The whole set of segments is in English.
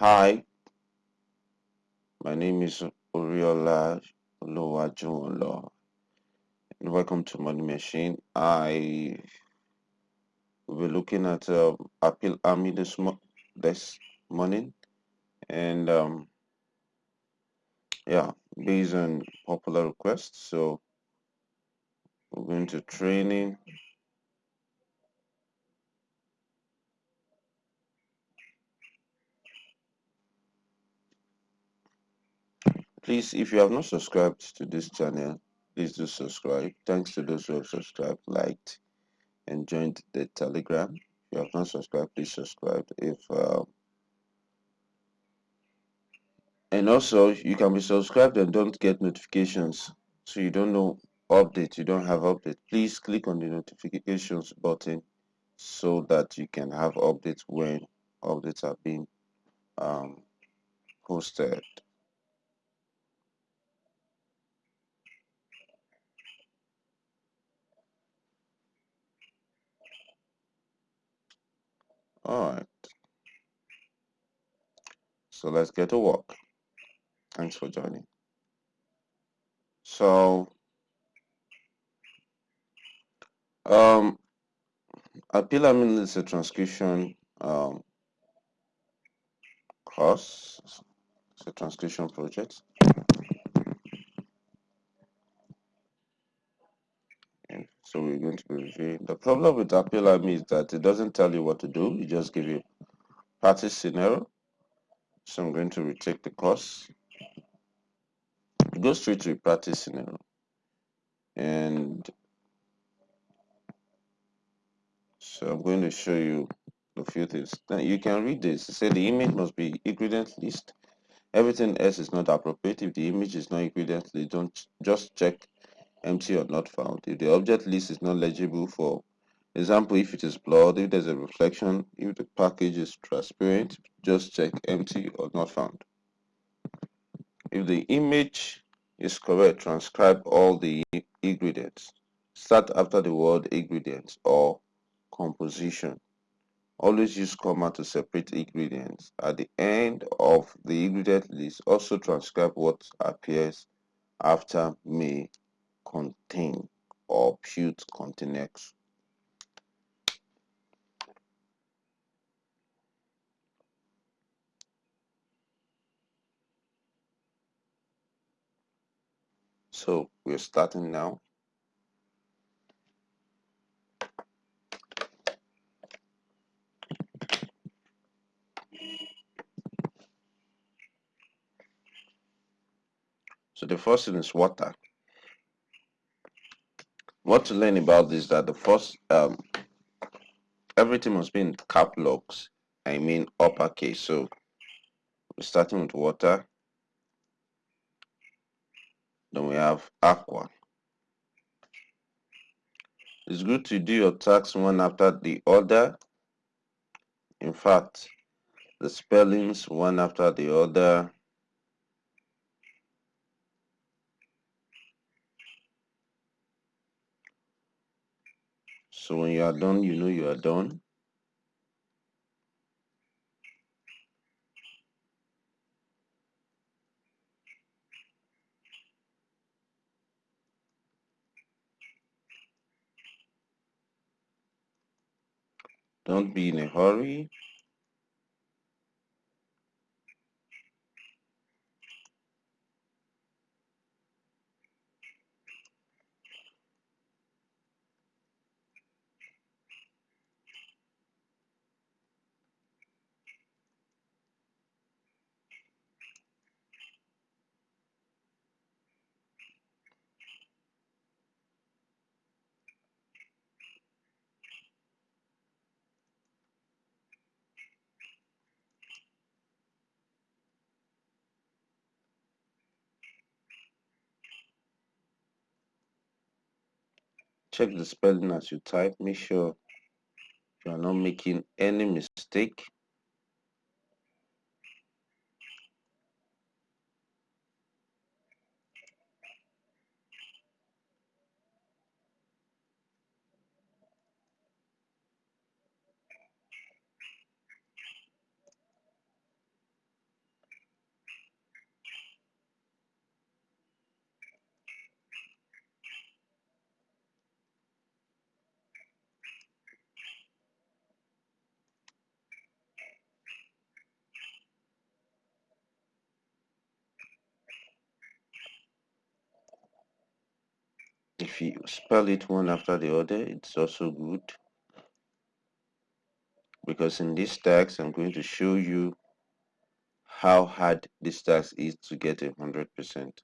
Hi, my name is Oriola Oluwajuwonlo, and welcome to Money Machine. I will be looking at uh, Appeal Army this, mo- this morning, and um, yeah, based on popular requests. So we're going to training. Please, if you have not subscribed to this channel, please do subscribe. Thanks to those who have subscribed, liked, and joined the Telegram. If you have not subscribed, please subscribe. If uh, and also you can be subscribed and don't get notifications, so you don't know update. You don't have update. Please click on the notifications button so that you can have updates when updates are being um, posted. All right. So let's get to work. Thanks for joining. So um appeal I mean it's a transcription um course. It's a transcription project. So we're going to be reviewing. The problem with mean is that it doesn't tell you what to do. It just give you practice scenario. So I'm going to retake the course. Go straight to practice scenario. And so I'm going to show you a few things. Now you can read this. It said the image must be ingredient list. Everything else is not appropriate. If the image is not ingredient list, don't just check empty or not found. If the object list is not legible for example, if it is blurred, if there's a reflection, if the package is transparent, just check empty or not found. If the image is correct, transcribe all the ingredients. Start after the word ingredients or composition. Always use comma to separate ingredients. At the end of the ingredient list, also transcribe what appears after may contain or should contain. So we're starting now. So the first thing is water. What to learn about this that the first um everything must be in cap locks. I mean uppercase. So starting with water. Then we have aqua. It's good to do your tasks one after the other. In fact, the spellings one after the other. So when you are done, you know you are done. Don't be in a hurry. Check the spelling as you type. Make sure you are not making any mistake. if you spell it one after the other it's also good. Because in this tax I'm going to show you how hard this tax is to get a hundred percent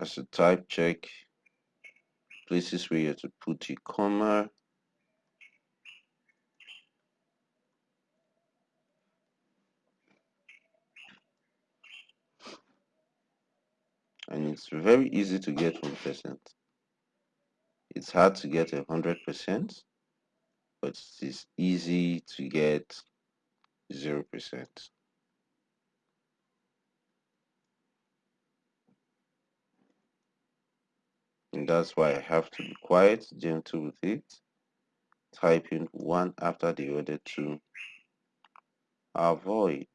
as a type check places where you have to put a comma and it's very easy to get 1%. It's hard to get 100%, but it's easy to get 0%. And that's why I have to be quiet gentle with it. Typing one after the other to avoid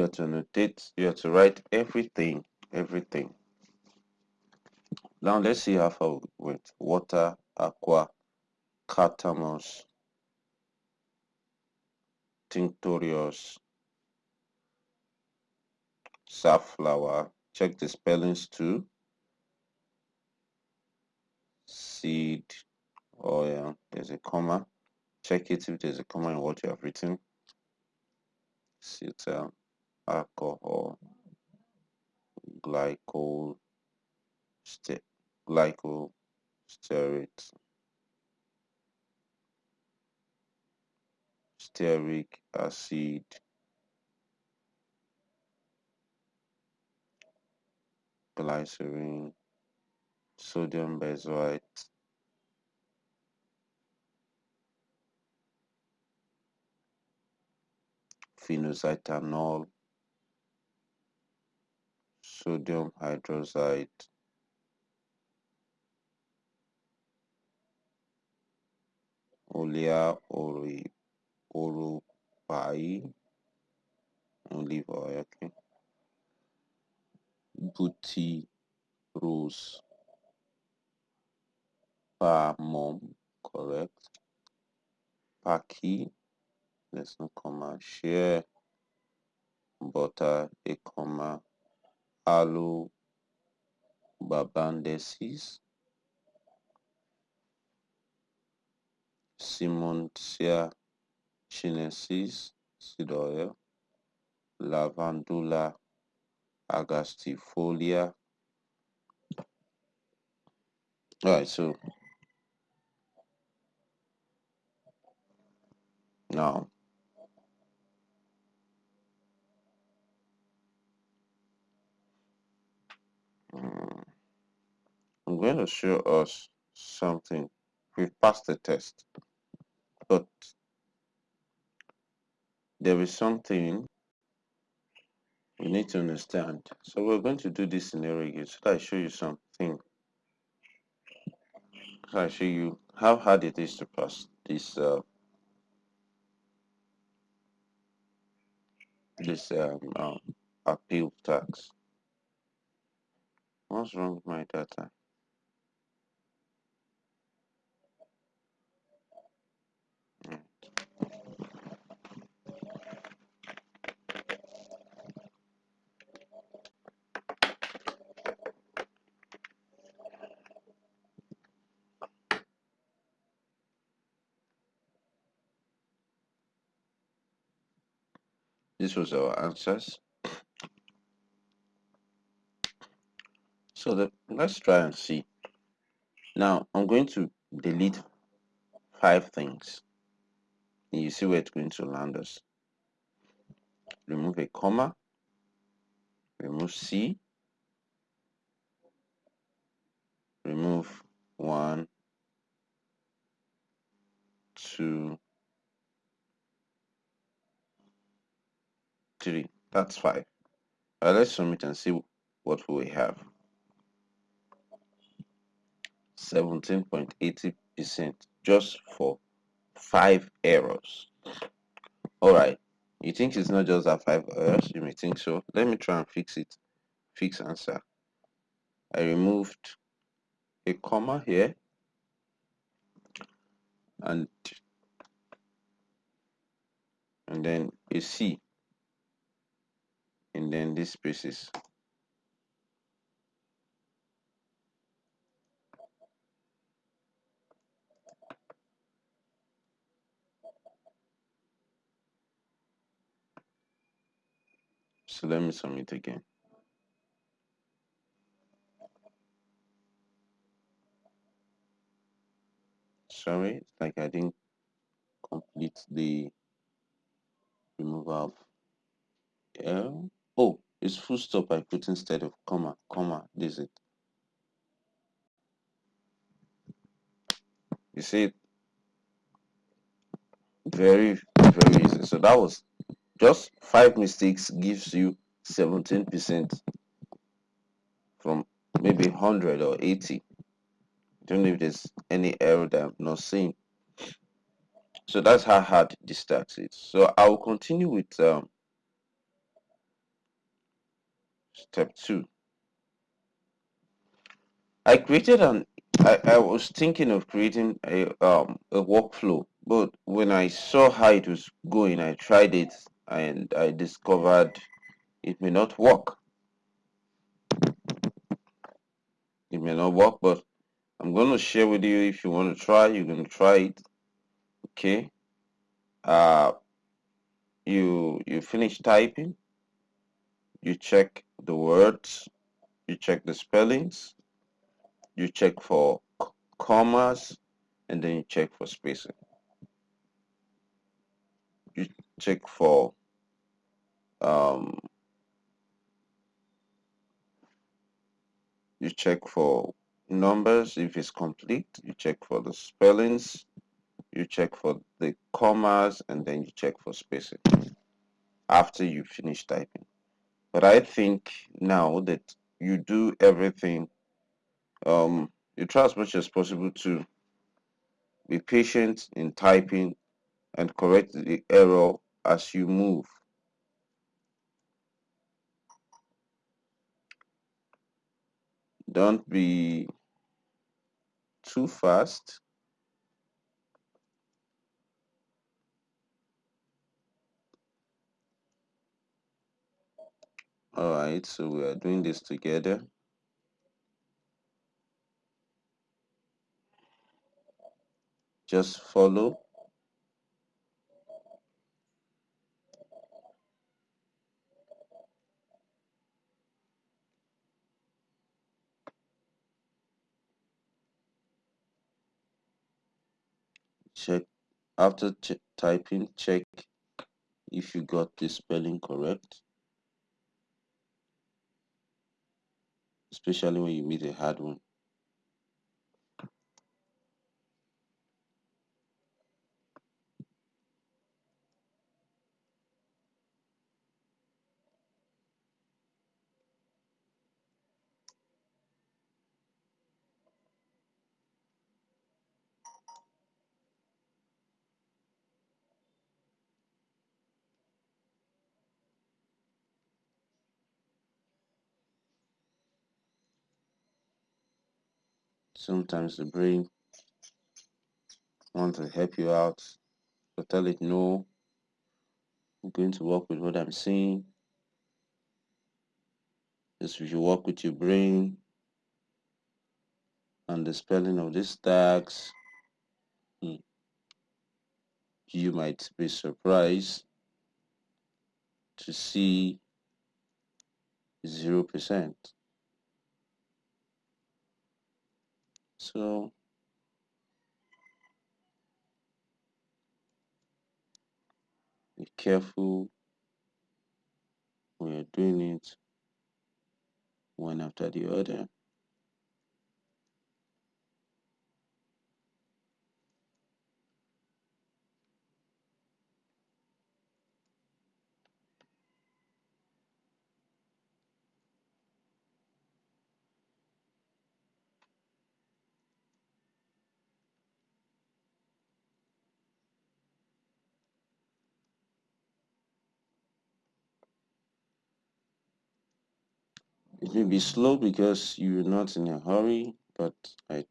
you have to annotate you have to write everything everything. Now let's see how far we went water aqua carthamus tinctorius safflower. Check the spellings too. Seed oh oil there's a comma. Check it if there's a comma in what you have written. Cetyl alcohol glycol st glycol stearate stearic acid glycerin sodium benzoate phenoxyethanol sodium hydroxide. Olea ori oropai olive oil okay. Butyrose palmum correct. Paki there's no comma share butter a comma alo Babandesis, Simontia chinensis, Sidoya, Lavandula agastifolia. Alright, so. Now. I'm going to show us something. We've passed the test. But there is something we need to understand. So we're going to do this scenario again so that i show you something. So i show you how hard it is to pass this uh, this um, um, appeal tax. What's wrong with my data? This was our answers. So the, let's try and see. Now I'm going to delete five things. you see where it's going to land us. Remove a comma. Remove C. Remove one two three. That's five. Uh, let's submit and see what we have 17.80 percent just for five errors. All right. You think it's not just that five errors? You may think so. Let me try and fix it fix answer. I removed a comma here. And and then a c. And then this spaces so let me submit again sorry it's like i didn't complete the removal of L. Oh, it's full stop I put instead of comma, comma, this is it. You see, very, very easy. So that was just five mistakes gives you 17% from maybe 100 or 80. Don't know if there's any error that I'm not seeing. So that's how hard this tax is. So I will continue with um, step two. I created an I, I was thinking of creating a um a workflow, but when I saw how it was going, I tried it and I discovered it may not work. It may not work, but I'm going to share with you if you want to try, you can try it. Okay. Uh you you finish typing, you check the words, you check the spellings, you check for commas, and then you check for spacing. You check for um, you check for numbers if it's complete, you check for the spellings, you check for the commas, and then you check for spacing after you finish typing. But I think now that you do everything, um, you try as much as possible to be patient in typing and correct the error as you move. Don't be too fast. All right, so we are doing this together. Just follow. Check after typing, check if you got the spelling correct. Especially when you meet a hard one. Sometimes the brain wants to help you out, but tell it no. I'm going to work with what I'm seeing. Just if you work with your brain and the spelling of these tags, hmm, you might be surprised to see 0%. So be careful when you're doing it one after the other. May be slow because you're not in a hurry, but I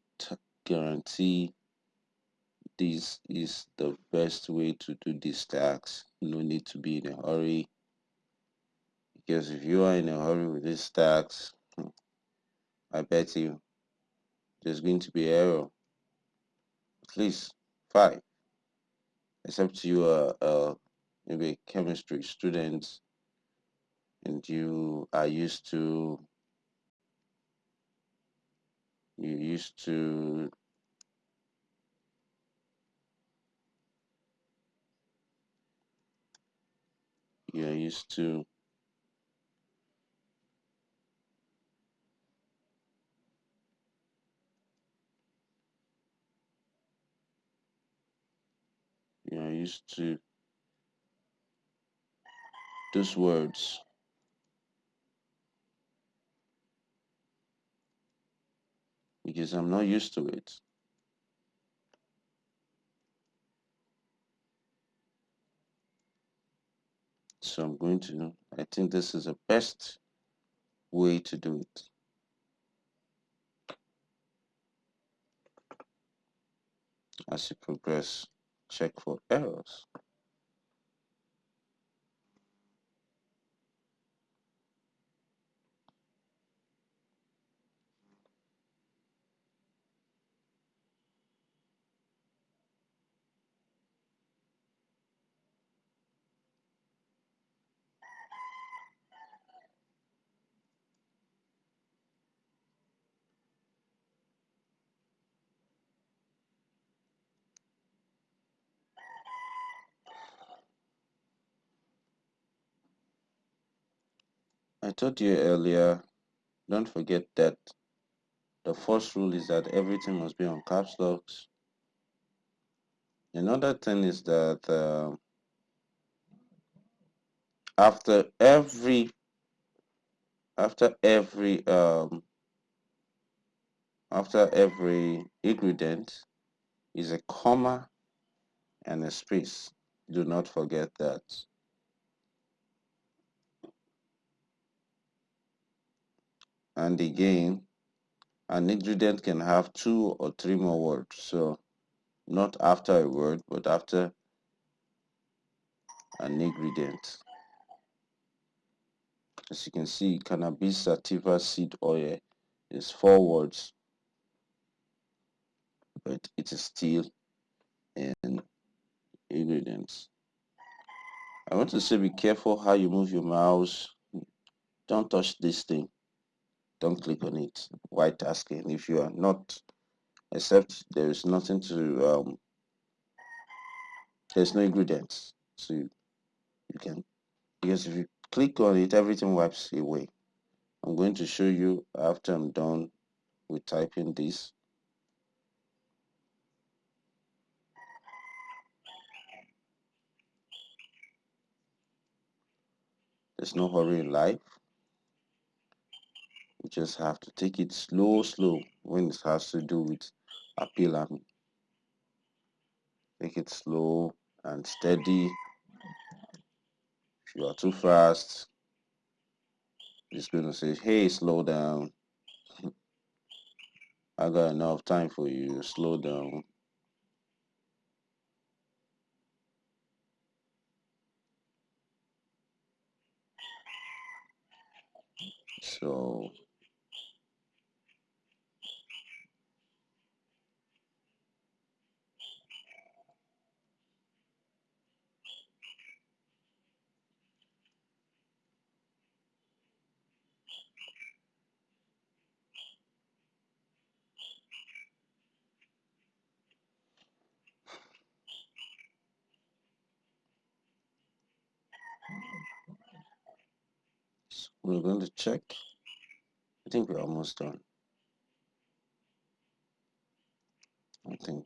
guarantee this is the best way to do these tasks. No need to be in a hurry because if you are in a hurry with these tasks, I bet you there's going to be error. At least five, except you are uh, maybe a chemistry student and you are used to you used to you're used to you're used to those words because I'm not used to it. So I'm going to, I think this is the best way to do it. As you progress, check for errors. I told you earlier, don't forget that the first rule is that everything must be on caps locks. Another thing is that uh, after every after every um, after every ingredient is a comma and a space. Do not forget that. And again, an ingredient can have two or three more words. So not after a word, but after an ingredient. As you can see, cannabis sativa seed oil is four words, but it is still in ingredients. I want to say be careful how you move your mouse. Don't touch this thing. Don't click on it. White tasking. If you are not, except there is nothing to, um, there's no ingredients. So you, you can, because if you click on it, everything wipes away. I'm going to show you after I'm done with typing this. There's no hurry in life. You just have to take it slow, slow when it has to do with appeal and take it slow and steady. If you are too fast, it's going to say, hey, slow down. I got enough time for you. Slow down. So We're going to check. I think we're almost done. I think.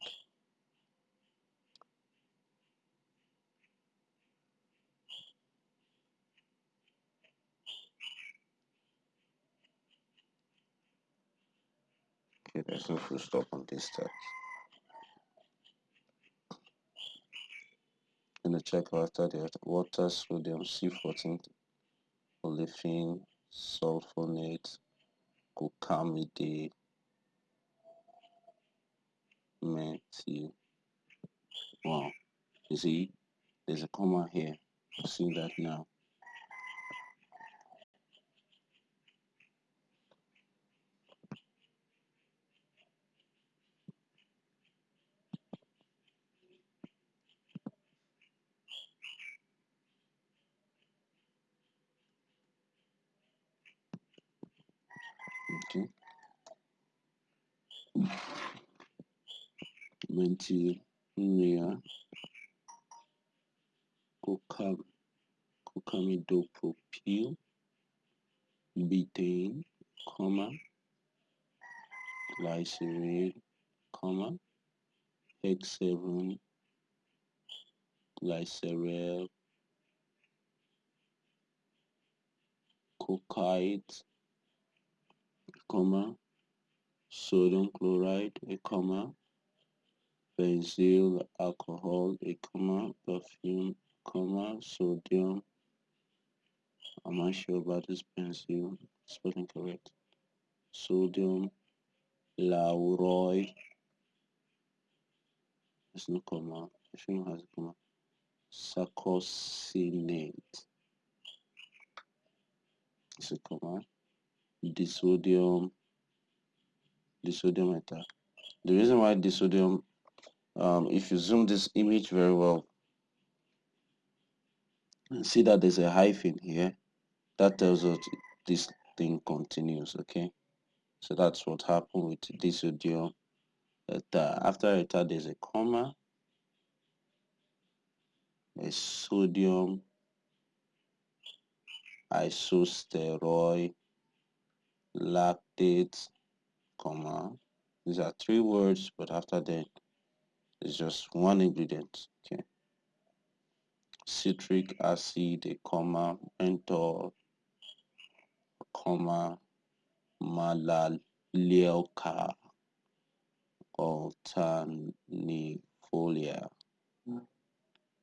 Okay, there's no full stop on this text. In the check after the water, sodium, C14, olefin, sulfonate, glucamide, methyl. Wow. You see, there's a comma here. See that now. Okay. Methyl, urea, glucam, glucamidopropyl, betaine, comma, glycerol, comma, X7, glycerol, cocaine, comma, sodium chloride, a comma, benzyl alcohol, a comma, perfume, comma, sodium. I'm not sure about this benzyl, spelling correct. Sodium lauroy, there's no comma, I shouldn't have a comma. Sarcosinate, it's a comma. Disodium, disodium ether. The reason why disodium um, if you zoom this image very well and see that there's a hyphen here. That tells us this thing continues okay? So that's what happened with disodium ether. After ether there's a comma a sodium isosteroid lactate comma. These are three words but after that it's just one ingredient okay? Citric acid a comma menthol comma melaleuca alternifolia.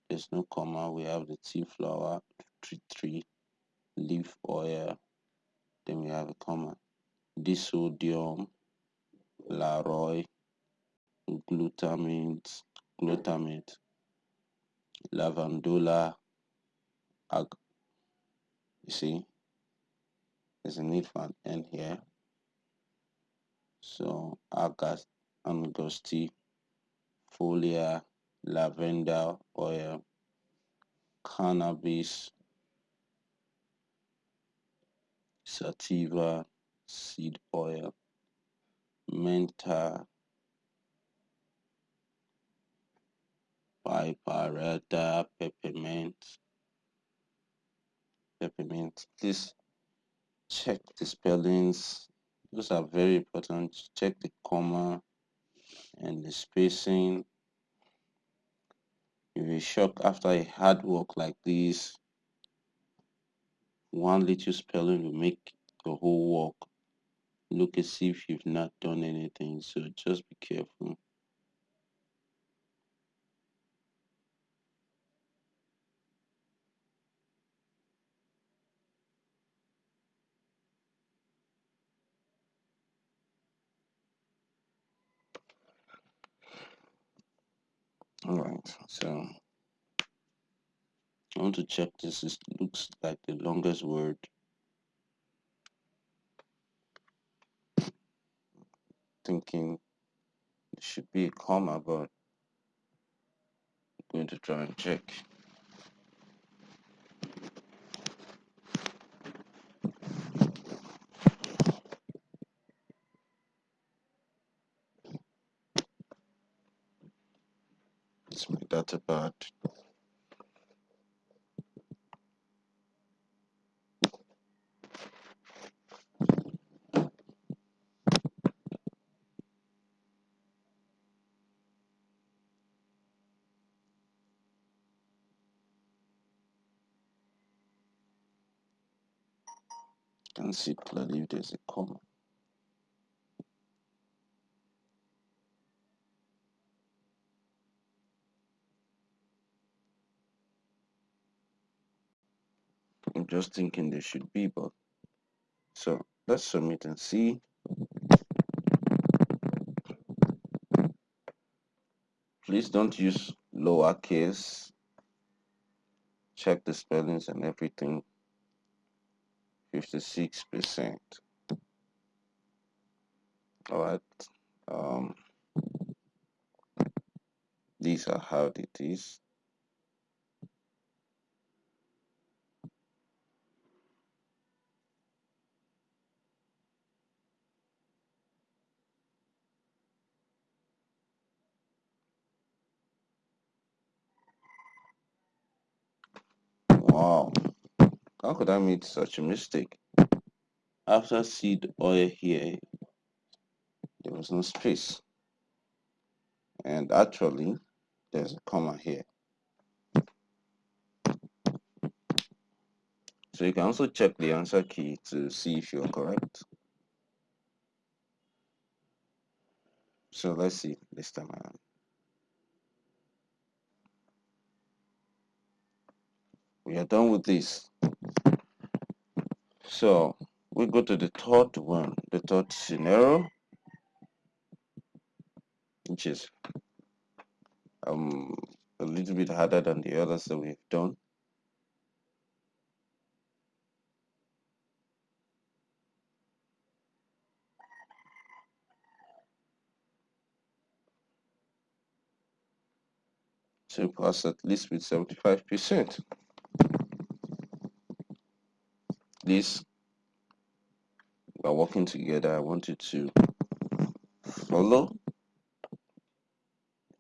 There's no comma we have the tea flower tree tree leaf oil then we have a comma disodium laroy glutamate glutamate lavandula ag you see there's a need for an here. So august angusti folia lavender oil cannabis sativa seed oil mentha piperita peppermint peppermint. Please check the spellings. Those are very important. Check the comma and the spacing. You'll be shocked after a hard work like this. One little spelling will make the whole work look as see if you've not done anything so just be careful. All right so i want to check this it looks like the longest word thinking it should be a comma but I'm going to try and check. It's my data pad clearly if there's a comma. I'm just thinking there should be, but so let's submit and see. Please don't use lowercase. Check the spellings and everything. 56%. All right. Um, these are how it is. Wow, how could I make such a mistake? After seed oil here, there was no space. And actually, there's a comma here. So you can also check the answer key to see if you're correct. So let's see this time around. We are done with this. So we go to the third one, the third scenario, which is um a little bit harder than the others that we've done. So pass at least with 75%. This we're working together. I want you to follow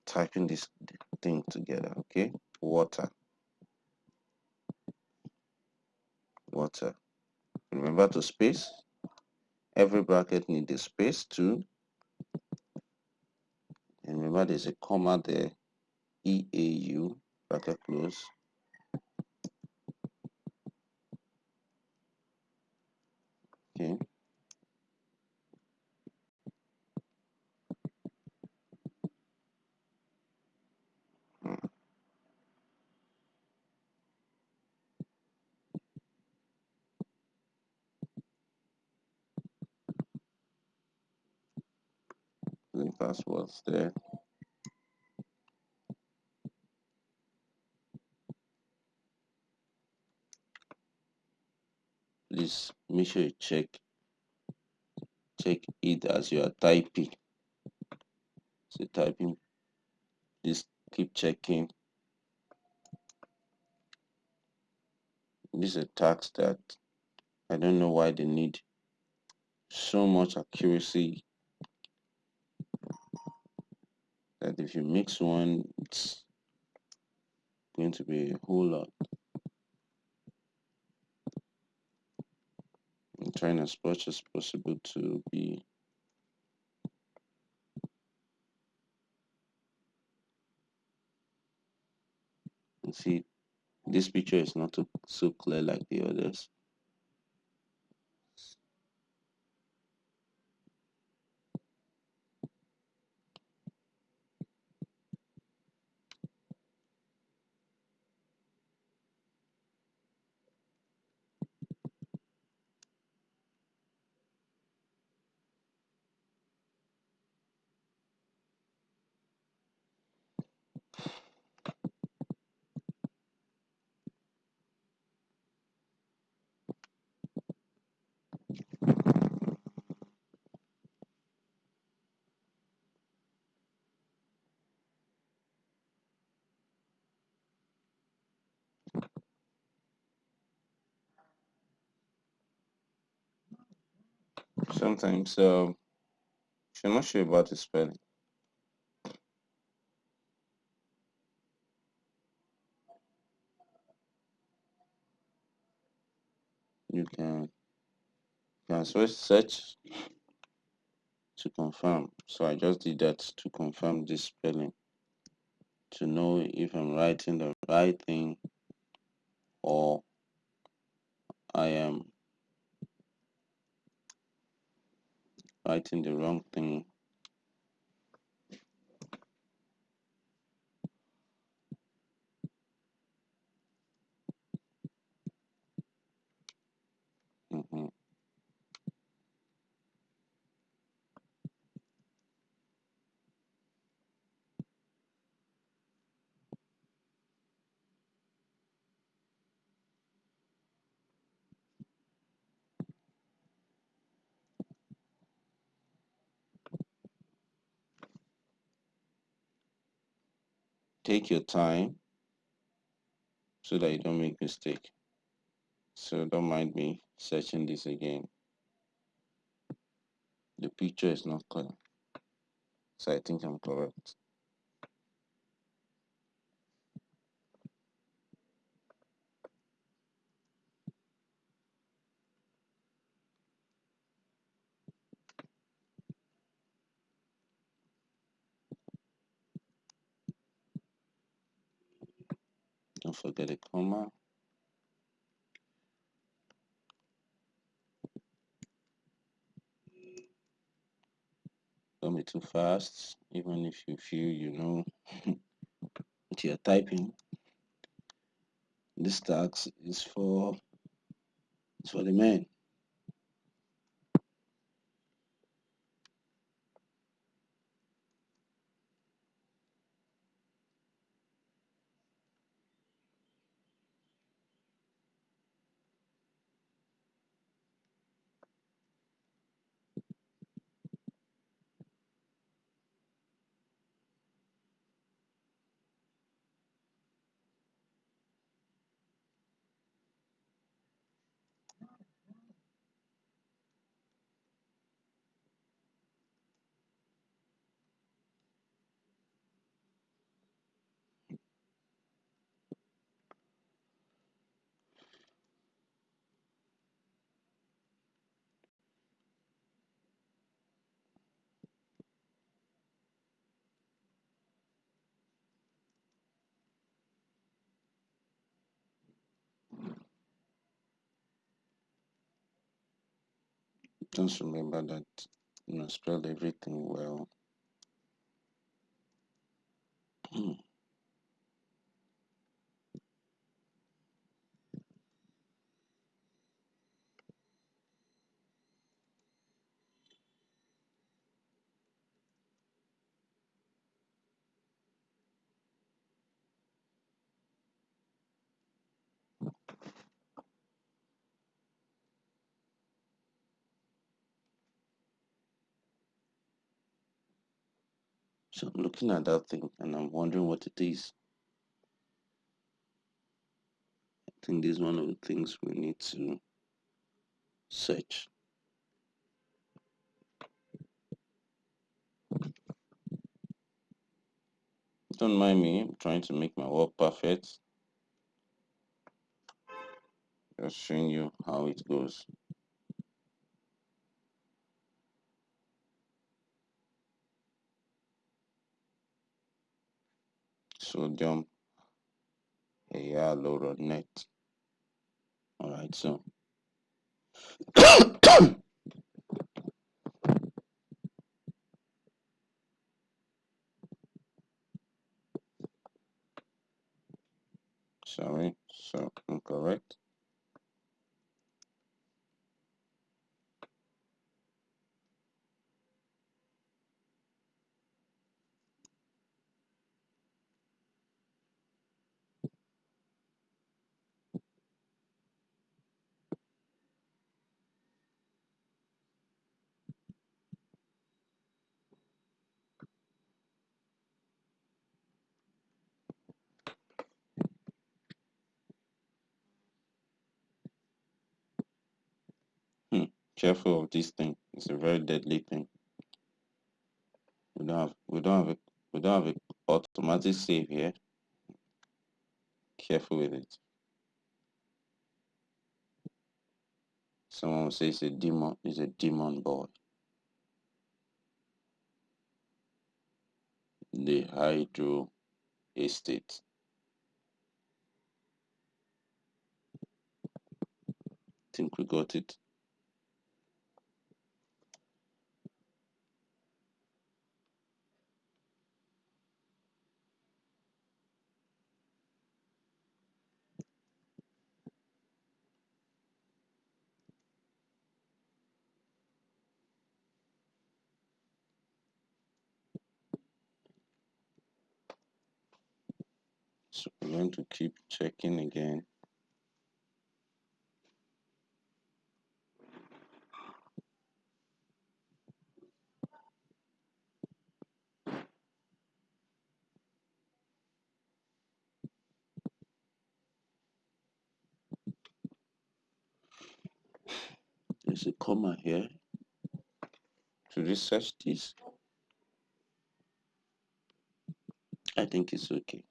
typing this thing together, okay? Water. Water. Remember to space. Every bracket needs a space too. And remember there's a comma there. EAU bracket close. Okay. The passwords there. Please make sure you check check it as you are typing. So typing, please keep checking. This is a task that I don't know why they need so much accuracy that if you mix one, it's going to be a whole lot. I'm trying as much as possible to be see this picture is not so clear like the others sometimes if you're not sure about the spelling you can you can switch search to confirm. So i just did that to confirm this spelling. To know if i'm writing the right thing or i am writing the wrong thing. hmm Take your time so that you don't make mistake. So don't mind me searching this again. The picture is not clear. So I think I'm correct. Don't forget the comma. Don't be too fast, even if you feel you know what you're typing. This tax is for it's for the men. Just remember that you know spell everything well. So I'm looking at that thing and I'm wondering what it is. I think this is one of the things we need to search. Don't mind me, I'm trying to make my work perfect. Just showing you how it goes. Sodium hyaluronate. Alright, so sorry, so incorrect. Hmm. Careful of this thing. It's a very deadly thing. We don't have we don't have a we don't have a automatic save here. Careful with it. Someone will say it's a demon it's a demon boy. The hydro estate. think we got it. I'm going to keep checking again. There's a comma here. To research this, I think it's okay.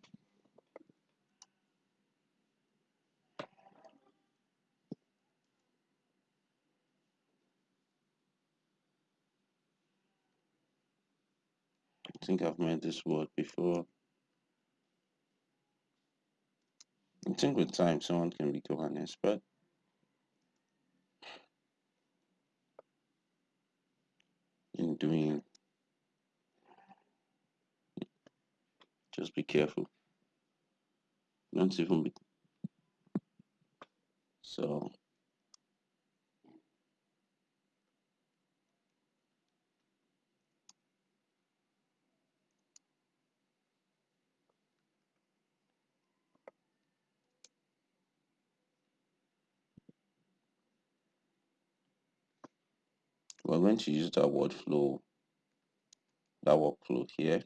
I think I've made this word before. I think with time someone can become an expert. in doing just be careful don't even be so we're going to use that word flow that workflow here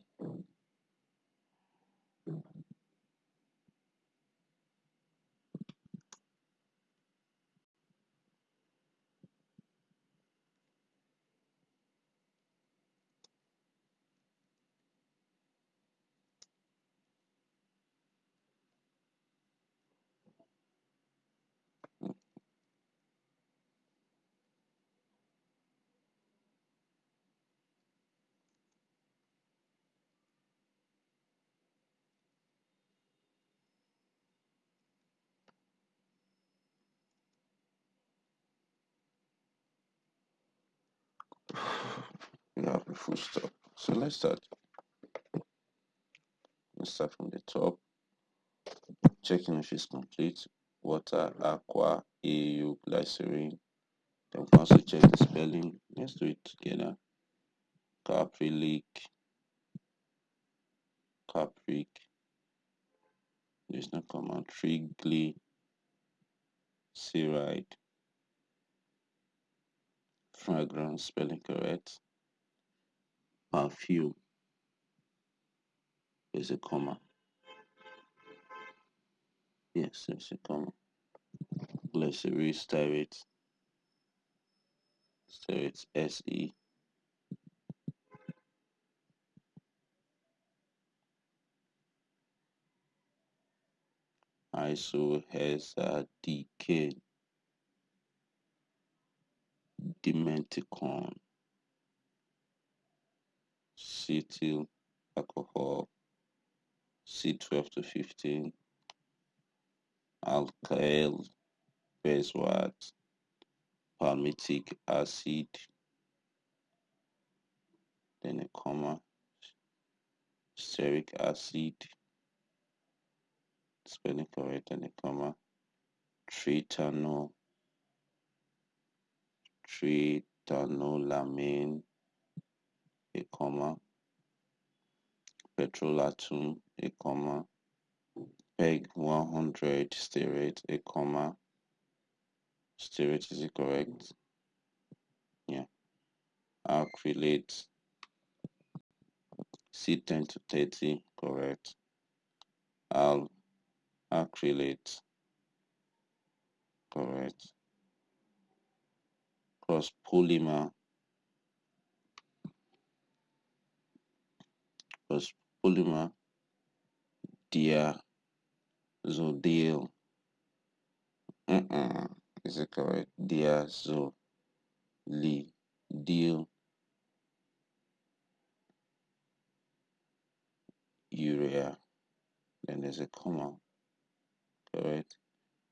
have a full stop. So let's start. Let's start from the top. Checking if it's complete. Water aqua au glycerin. Then we also check the spelling. Let's do it together. Caprylic capric. There's no command. Trigly. Seride fragrance spelling correct perfume. Is a comma yes there's a comma glycerin stearate stearate se iso has a dk dimethicone cetyl alcohol C12 to 15 alkyl beeswax palmitic acid then a comma stearic acid spelling correct and a comma tritanol, tritanolamine a comma petrolatum a comma peg 100 stearate a comma stearate is it correct? Yeah. Acrylate c10 to 30 correct. Al acrylate correct. Cross polymer cross polymer diazodil uh-uh. is it correct? Diazolidil urea then there's a comma correct?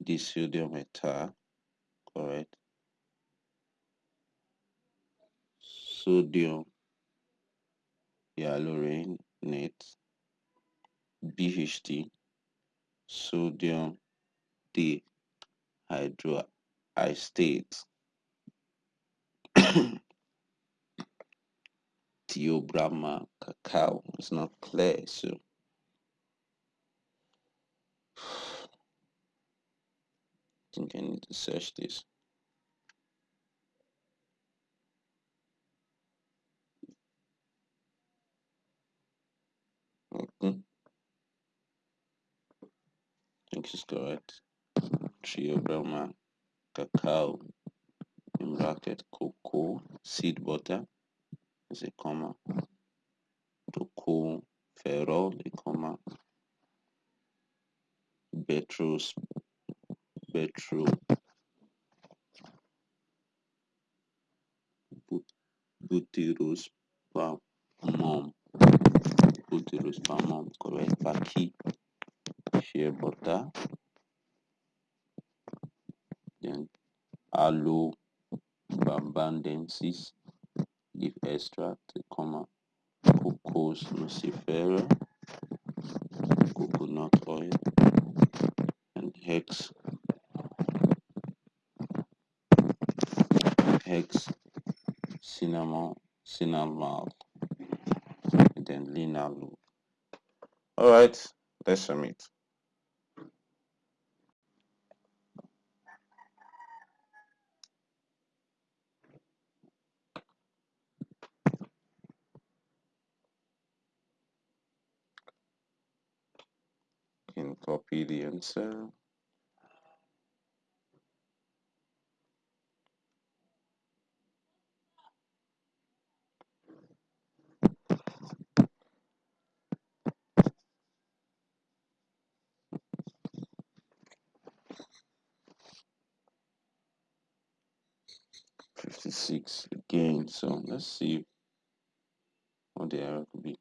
Disodium ethyl correct? Sodium net bht sodium dehydroacetate theobroma cacao. It's not clear so. I think I need to search this. Okay. I think it's correct. Theobroma, cacao, in bracket, cocoa, seed butter, is a comma, cocoa, ferrol, a comma, betros, betro, butyros, palm, palm, correct, paki, shea butter, then aloe, bambandensis, leaf extract, comma, cocos nucifera, coconut oil, and hex, hex, cinnamon, cinnamon, then linalool. All right, let's submit. Can copy the answer. Fifty-six again. So let's see what the error could be.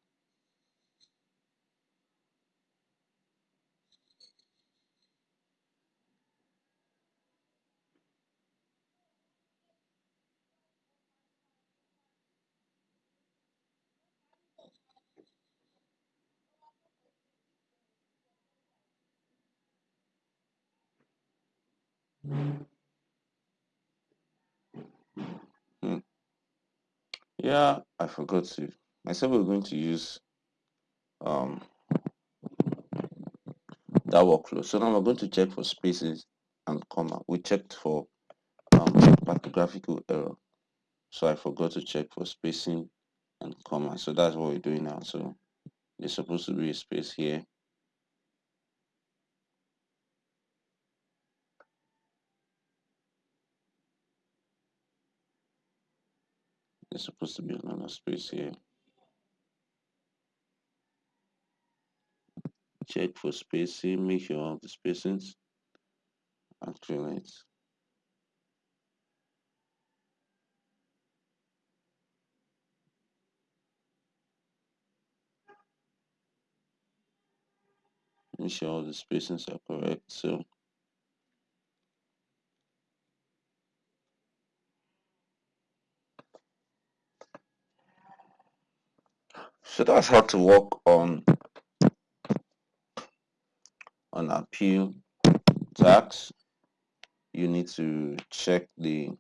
Hmm. Yeah, I forgot to. I said we are going to use um that workflow. So now we're going to check for spaces and comma. We checked for um typographical error. So I forgot to check for spacing and comma. So that's what we're doing now. So there's supposed to be a space here. There's supposed to be a lot of space here. Check for spacing, make sure all the spacings are correct. Make sure all the spacings are correct. So so that's how to work on on appeal tags. You need to check the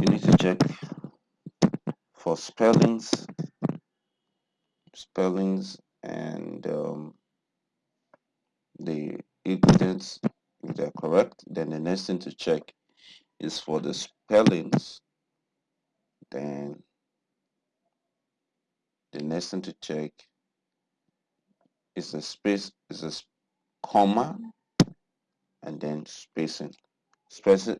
you need to check for spellings spellings and um, the ingredients if they're correct then the next thing to check is for the spellings then the next thing to check is the space is a comma and then spacing. Spacing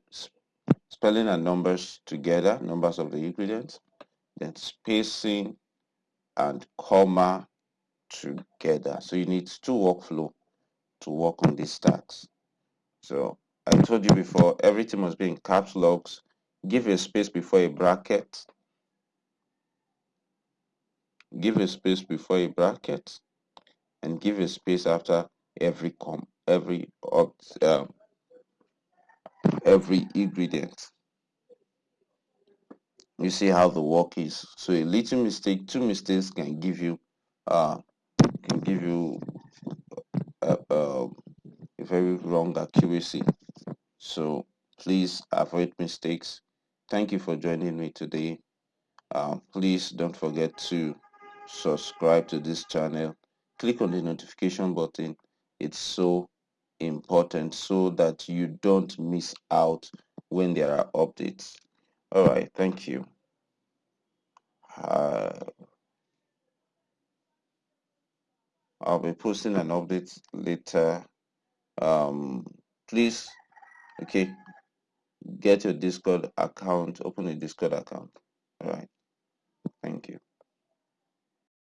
spelling and numbers together numbers of the ingredients then spacing and comma together. So you need two workflow to work on these tags so i told you before everything must be in caps locks give a space before a bracket give a space before a bracket and give a space after every com every um, every ingredient. You see how the work is. So a little mistake two mistakes can give you uh can give you a, a, a very wrong accuracy. So please avoid mistakes. Thank you for joining me today. Uh, please don't forget to subscribe to this channel click on the notification button. It's so important so that you don't miss out when there are updates. All right thank you. Uh, i'll be posting an update later. Um please okay get your discord account open a discord account. All right thank you